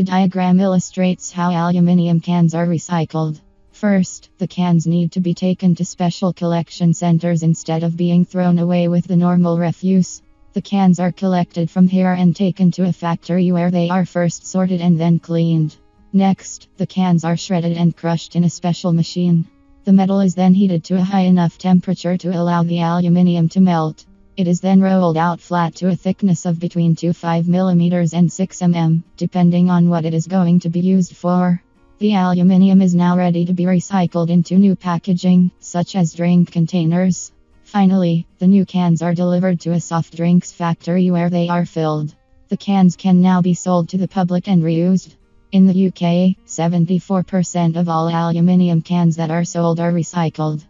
The diagram illustrates how aluminium cans are recycled. First, the cans need to be taken to special collection centers instead of being thrown away with the normal refuse. The cans are collected from here and taken to a factory where they are first sorted and then cleaned. Next, the cans are shredded and crushed in a special machine. The metal is then heated to a high enough temperature to allow the aluminium to melt. It is then rolled out flat to a thickness of between 2 5 mm and 6 mm, depending on what it is going to be used for. The aluminium is now ready to be recycled into new packaging, such as drink containers. Finally, the new cans are delivered to a soft drinks factory where they are filled. The cans can now be sold to the public and reused. In the UK, 74% of all aluminium cans that are sold are recycled.